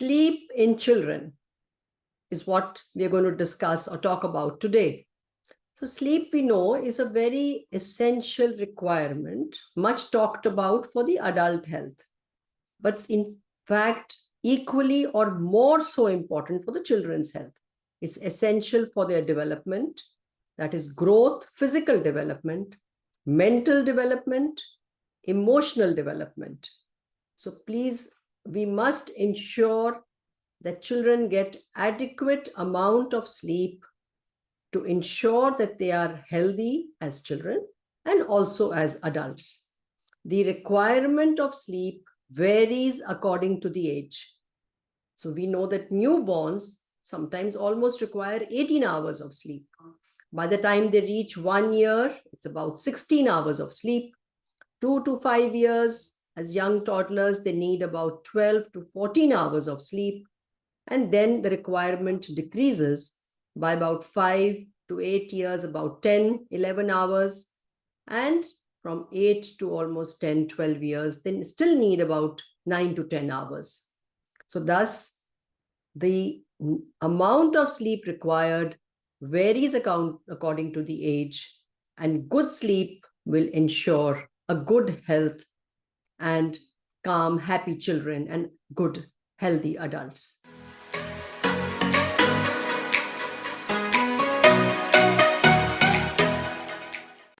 in children is what we are going to discuss or talk about today. So sleep we know is a very essential requirement, much talked about for the adult health, but in fact, equally or more so important for the children's health. It's essential for their development, that is growth, physical development, mental development, emotional development. So please, we must ensure that children get adequate amount of sleep to ensure that they are healthy as children and also as adults. The requirement of sleep varies according to the age. So we know that newborns sometimes almost require 18 hours of sleep. By the time they reach one year, it's about 16 hours of sleep. Two to five years, as young toddlers, they need about 12 to 14 hours of sleep. And then the requirement decreases by about five to eight years, about 10, 11 hours. And from eight to almost 10, 12 years, then still need about nine to 10 hours. So thus, the amount of sleep required varies account, according to the age and good sleep will ensure a good health and calm, happy children and good, healthy adults.